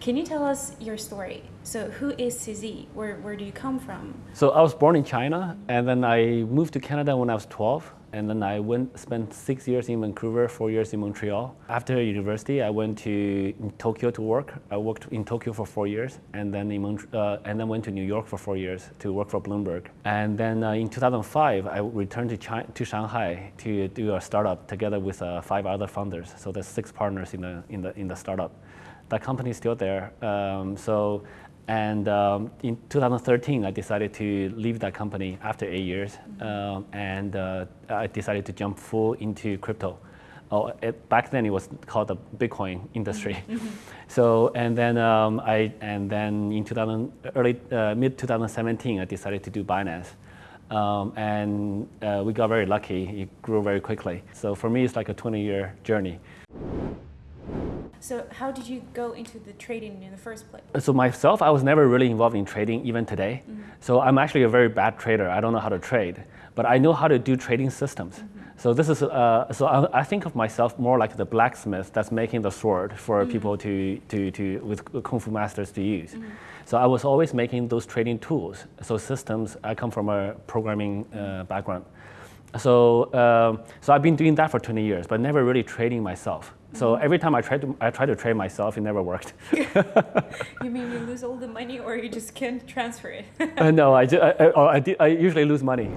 Can you tell us your story? So who is CZ? Where, where do you come from? So I was born in China, and then I moved to Canada when I was 12 and then I went spent six years in Vancouver, four years in Montreal. After university, I went to Tokyo to work. I worked in Tokyo for four years, and then in uh, and then went to New York for four years to work for Bloomberg. And then uh, in 2005, I returned to China, to Shanghai to do a startup together with uh, five other founders. So there's six partners in the in the in the startup. That company is still there. Um, so and um, in 2013, I decided to leave that company after eight years, um, and uh, I decided to jump full into crypto. Oh, it, back then it was called the Bitcoin industry. Mm -hmm. So and then um, I and then in 2000 early uh, mid 2017, I decided to do Binance. Um, and uh, we got very lucky. It grew very quickly. So for me, it's like a 20 year journey. So how did you go into the trading in the first place? So myself, I was never really involved in trading even today. Mm -hmm. So I'm actually a very bad trader. I don't know how to trade, but I know how to do trading systems. Mm -hmm. So this is, uh, so I, I, think of myself more like the blacksmith that's making the sword for mm -hmm. people to, to, to, with kung fu masters to use. Mm-hmm. So I was always making those trading tools. So systems, I come from a programming uh, background. So, um, so I've been doing that for 20 years, but never really trading myself. So every time I try to I try to trade myself, it never worked. you mean you lose all the money, or you just can't transfer it? uh, no, I, I, I, I, usually lose money.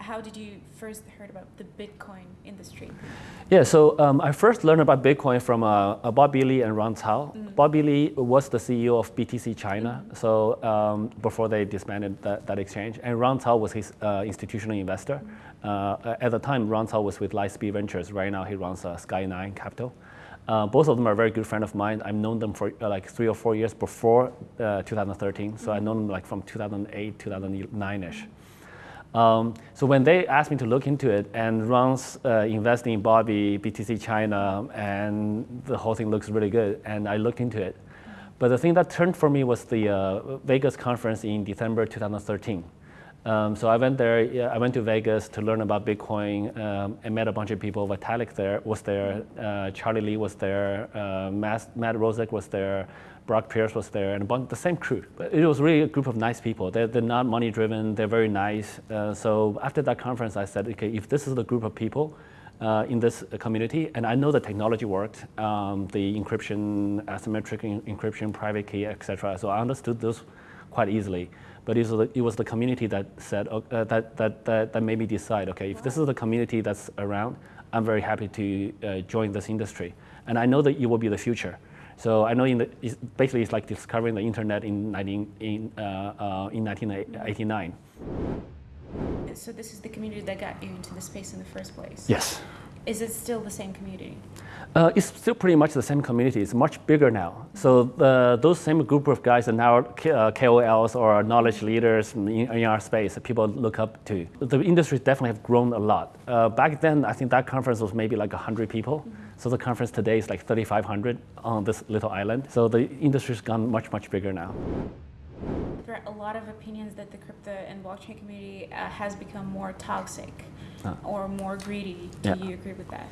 How did you first heard about the Bitcoin industry? Yeah, so um, I first learned about Bitcoin from uh, uh Bobby Lee and Ron Cao. Mm. Bobby Lee was the CEO of BTC China, mm. so um, before they disbanded that, that, exchange, and Ron Cao was his uh, institutional investor. Mm. Uh, at the time, Ron Cao was with Lightspeed Ventures. Right now, he runs uh, Sky9 Capital. Uh, both of them are very good friend of mine. I've known them for uh, like three or four years before uh, 2013. So I've known them like from 2008, 2009-ish. Um, so when they asked me to look into it and Ron's uh, investing in Bobby, BTC China, and the whole thing looks really good, and I looked into it. But the thing that turned for me was the uh, Vegas conference in December 2013. Um, so I went there, yeah, I went to Vegas to learn about Bitcoin um, and met a bunch of people. Vitalik there was there, uh, Charlie Lee was there, uh, Matt, Matt Roszak was there, Brock Pierce was there, and bunch, the same crew. It was really a group of nice people. They're, they're not money driven, they're very nice. Uh, so after that conference, I said, okay, if this is the group of people uh, in this community, and I know the technology worked, um, the encryption, asymmetric encryption, private key, etc. So I understood those quite easily. But it was the, it was the community that said, uh, that, that, that, that made me decide, okay, if this is the community that's around, I'm very happy to uh, join this industry. And I know that it will be the future. So I know in the, it's basically it's like discovering the internet in, 19, in, uh, uh, in 1989. So this is the community that got you into the space in the first place? Yes. Is it still the same community? Uh, it's still pretty much the same community. It's much bigger now. So the, those same group of guys are now KOLs uh, or knowledge leaders in, in, our space that people look up to. The industry definitely have grown a lot. Uh, back then, I think that conference was maybe like 100 people. Mm -hmm. So the conference today is like 3,500 on this little island. So the industry's gone much, much bigger now. There are a lot of opinions that the crypto and blockchain community uh, has become more toxic uh. or more greedy. Do yeah. you agree with that?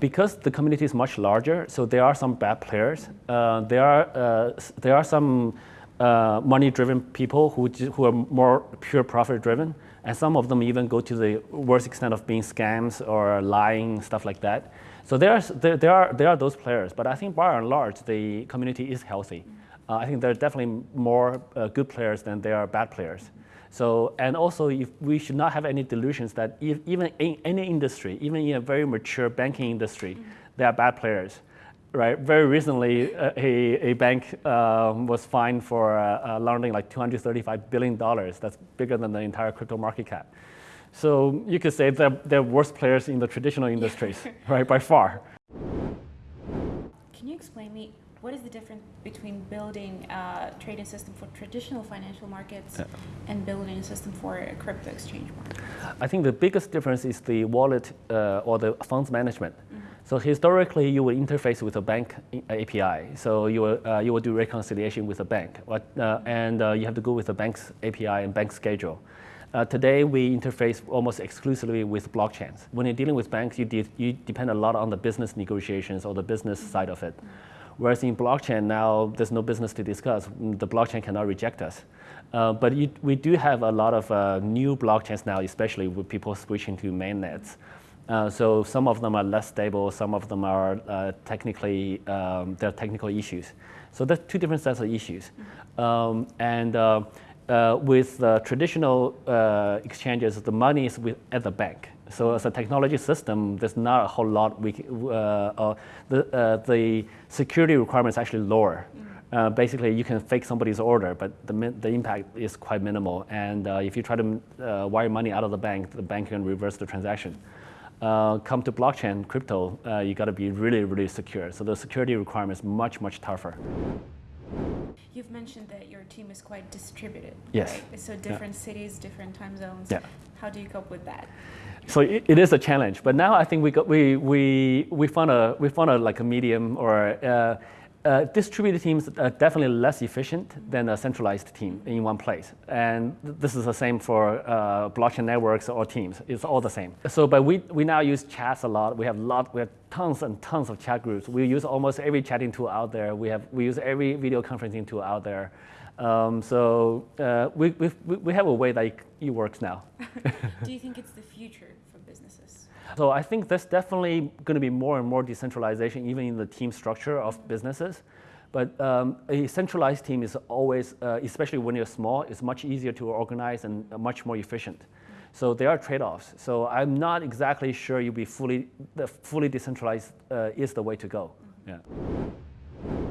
Because the community is much larger, so there are some bad players. Uh, there are uh, there are some uh, money-driven people who who are more pure profit-driven, and some of them even go to the worst extent of being scams or lying stuff like that. So there are there, there are there are those players, but I think by and large the community is healthy. Mm -hmm. Uh, I think there are definitely more uh, good players than there are bad players. So, and also if we should not have any delusions that if, even in any industry, even in a very mature banking industry, mm -hmm. there are bad players. Right. Very recently, uh, a, a bank um, was fined for uh, uh, laundering like 235 billion dollars. That's bigger than the entire crypto market cap. So you could say that they're worse players in the traditional industries, right, by far. Can you explain me what is the difference between building a trading system for traditional financial markets yeah. and building a system for a crypto exchange market? I think the biggest difference is the wallet uh, or the funds management. Mm -hmm. So historically, you would interface with a bank API. So you will, uh, you will do reconciliation with a bank, what, uh, and uh, you have to go with the bank's API and bank schedule. Uh, today, we interface almost exclusively with blockchains. When you're dealing with banks, you, de you depend a lot on the business negotiations or the business mm -hmm. side of it. Whereas in blockchain now, there's no business to discuss. The blockchain cannot reject us. Uh, but it, we do have a lot of uh, new blockchains now, especially with people switching to mainnets. Uh, so some of them are less stable, some of them are uh, technically, um, there are technical issues. So there's two different sets of issues. Um, and uh, uh, with the traditional exchanges, the money is with, at the bank. So as a technology system, there's not a whole lot we, the, the security requirements actually lower. Uh, basically you can fake somebody's order, but the, the impact is quite minimal. And uh, if you try to uh, wire money out of the bank, the bank can reverse the transaction. Uh, come to blockchain, crypto, uh, you got to be really, really secure. So the security requirement is much, much tougher. You've mentioned that your team is quite distributed. Yes. Right? So different yeah. cities, different time zones. Yeah. How do you cope with that? So it, it is a challenge, but now I think we got, we we we found a we found a like a medium or uh, uh, distributed teams are definitely less efficient than a centralized team in one place. And this is the same for uh, blockchain networks or teams. It's all the same. So, but we, we now use chats a lot. We have lot, we have tons and tons of chat groups. We use almost every chatting tool out there. We have we use every video conferencing tool out there. Um, so uh, we, we, we have a way that it works now. Do you think it's the future for businesses? So I think there's definitely going to be more and more decentralization, even in the team structure of businesses. But um, a centralized team is always, uh, especially when you're small, it's much easier to organize and much more efficient. So there are trade-offs. So I'm not exactly sure you'll be fully, the fully decentralized uh, is the way to go. Yeah.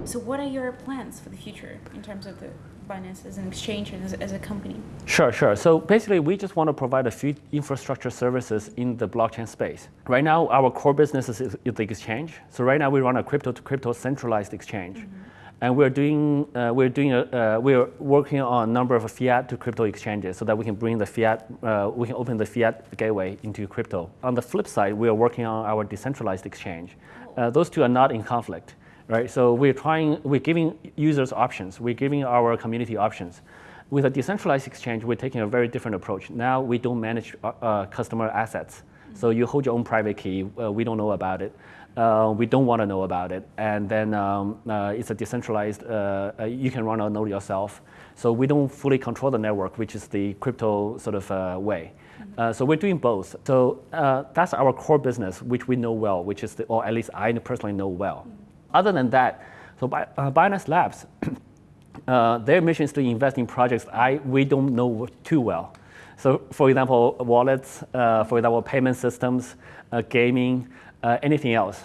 So what are your plans for the future in terms of the Binance as an exchange and as, as, a company? Sure, sure. So basically, we just want to provide a few infrastructure services in the blockchain space. Right now, our core business is, is the exchange. So right now, we run a crypto to crypto centralized exchange. Mm -hmm. And we're doing, uh, we're doing, a, uh, we're working on a number of fiat to crypto exchanges so that we can bring the fiat, uh, we can open the fiat gateway into crypto. On the flip side, we are working on our decentralized exchange. Oh. Uh, those two are not in conflict right? So we're trying, we're giving users options. We're giving our community options. With a decentralized exchange, we're taking a very different approach. Now we don't manage uh, uh customer assets. So you hold your own private key. Uh, we don't know about it. Uh, we don't want to know about it. And then um, uh, it's a decentralized, uh, you can run a node yourself. So we don't fully control the network, which is the crypto sort of way. Uh, so we're doing both. So uh, that's our core business, which we know well, which is, the, or at least I personally know well. Other than that, so by, uh, Binance Labs, uh, their mission is to invest in projects I, we don't know too well. So for example, wallets, uh, for example, payment systems, uh, gaming, uh, anything else.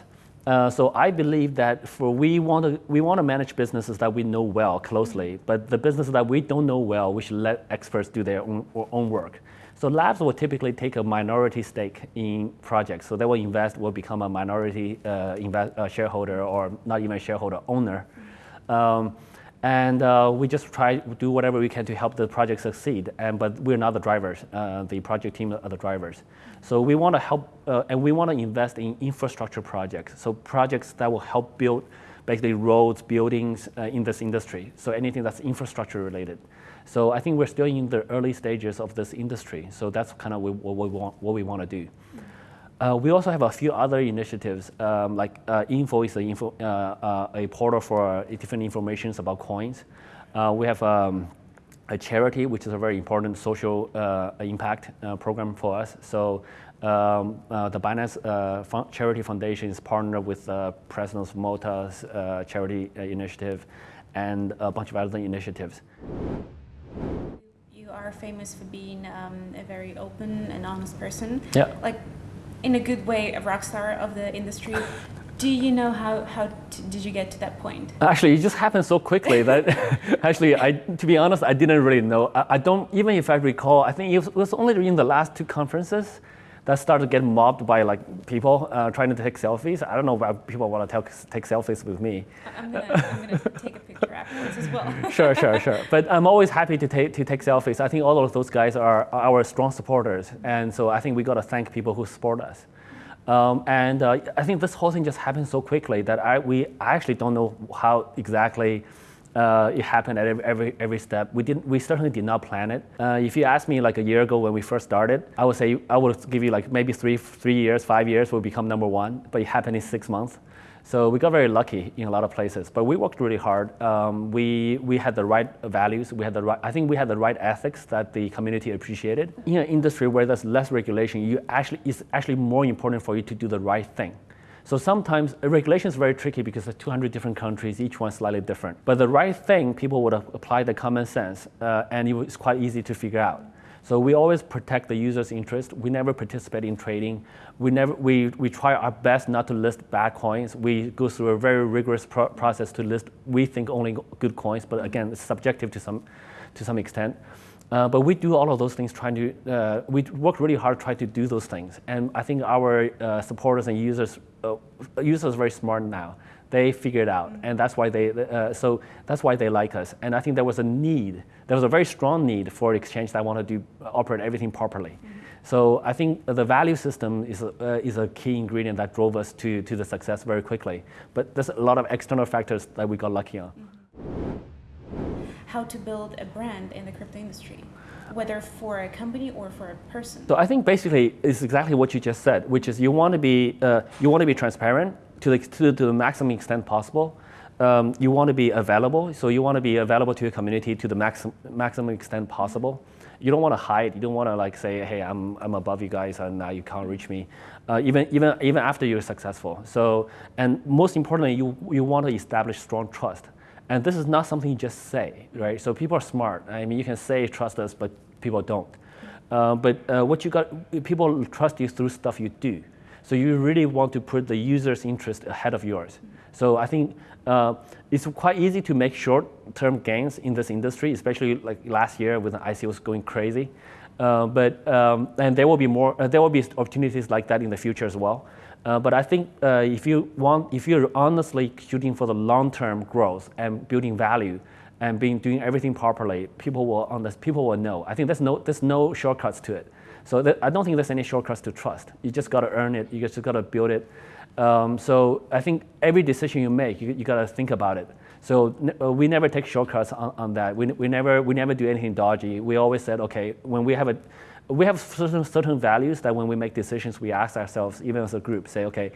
Uh, so I believe that for we want to we want to manage businesses that we know well closely, but the businesses that we don't know well, we should let experts do their own, own work. So labs will typically take a minority stake in projects. So they will invest, will become a minority uh, invest, uh, shareholder or not even a shareholder owner. Um, and uh, we just try to do whatever we can to help the project succeed. And, but we're not the drivers. Uh, the project team are the drivers. So we want to help, uh, and we want to invest in infrastructure projects. So projects that will help build basically roads, buildings uh, in this industry. So anything that's infrastructure related. So I think we're still in the early stages of this industry. So that's kind of what we want, what we want to do. Uh, we also have a few other initiatives, um, like uh, Info is a, info, uh, uh a portal for different informations about coins. Uh, we have um, a charity, which is a very important social uh, impact program for us. So um, the Binance Charity Foundation is partnered with President Malta's charity initiative and a bunch of other initiatives are famous for being um, a very open and honest person. Yeah. Like, in a good way, a rock star of the industry. Do you know how, how did you get to that point? Actually, it just happened so quickly that actually, I, to be honest, I didn't really know. I, I don't, even if I recall, I think it was, it was only in the last two conferences that started getting mobbed by like people uh, trying to take selfies. I don't know why people want to take, take selfies with me. I'm gonna, take a picture afterwards as well. sure, sure, sure. But I'm always happy to take to take selfies. I think all of those guys are, our strong supporters, and so I think we got to thank people who support us. Um, and uh, I think this whole thing just happened so quickly that I we I actually don't know how exactly Uh, it happened at every, every, step. We, didn't, we certainly did not plan it. Uh, if you asked me like a year ago when we first started, I would say I would give you like maybe three, three years, five years, we'll become number one, but it happened in six months. So we got very lucky in a lot of places, but we worked really hard. Um, we, we had the right values. We had the right, I think we had the right ethics that the community appreciated. In an industry where there's less regulation, you actually, it's actually more important for you to do the right thing. So sometimes regulation is very tricky because there's 200 different countries, each one slightly different. But the right thing, people would apply the common sense, uh, and it's quite easy to figure out. So we always protect the user's interest. We never participate in trading. We, never, we, we try our best not to list bad coins. We go through a very rigorous pro process to list, we think, only good coins, but again, it's subjective to some, to some extent. Uh, but we do all of those things trying to, uh, we work really hard to try to do those things. And I think our uh, supporters and users, uh, users are very smart now they figured out, and that's why they uh, so that's why they like us. And I think there was a need, there was a very strong need for exchange that want to do operate everything properly. Mm -hmm. So I think the value system is a, uh, is a key ingredient that drove us to to the success very quickly. But there's a lot of external factors that we got lucky on. Mm -hmm. How to build a brand in the crypto industry whether for a company or for a person? So I think basically it's exactly what you just said, which is you want to be uh, you want to be transparent, to the, to, to the maximum extent possible. Um, you want to be available, so you want to be available to your community to the maximum, maximum extent possible. You don't want to hide. You don't want to like say, "Hey, I'm, I'm above you guys, and now you can't reach me." Uh, even even even after you're successful. So, and most importantly, you you want to establish strong trust. And this is not something you just say, right? So people are smart. I mean, you can say trust us, but people don't. Uh, but uh, what you got, people trust you through stuff you do. So you really want to put the user's interest ahead of yours. So I think uh, it's quite easy to make short-term gains in this industry, especially like last year when the ICOs going crazy. Uh, but um, and there will be more. Uh, there will be opportunities like that in the future as well. Uh, but I think uh, if you want, if you're honestly shooting for the long-term growth and building value, and being doing everything properly, people will on this, people will know. I think there's no there's no shortcuts to it. So that, I don't think there's any shortcuts to trust. You just got to earn it. You just got to build it. Um, so I think every decision you make, you, you got to think about it. So uh, we never take shortcuts on, on that. We, we, never, we never do anything dodgy. We always said, okay, when we have a, we have certain, certain values that when we make decisions, we ask ourselves, even as a group, say, okay,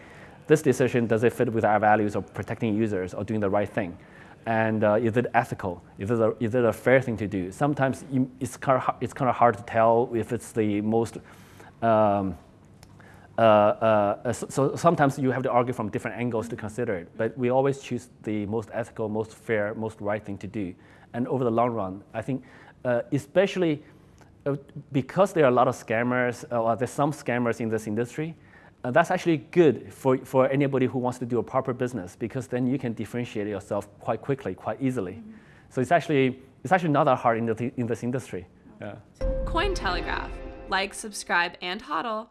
this decision, does it fit with our values of protecting users or doing the right thing? and uh, is it ethical? Is it, a, is it a fair thing to do? Sometimes you, it's, kind of, it's kind of hard to tell if it's the most, um, uh, uh, so, so, sometimes you have to argue from different angles to consider it, but we always choose the most ethical, most fair, most right thing to do. And over the long run, I think, uh, especially uh, because there are a lot of scammers, uh, or there's some scammers in this industry, uh, that's actually good for, for anybody who wants to do a proper business because then you can differentiate yourself quite quickly, quite easily. Mm -hmm. So it's actually, it's actually not that hard in, the, in this industry. Yeah. Cointelegraph. Like, subscribe, and hodl.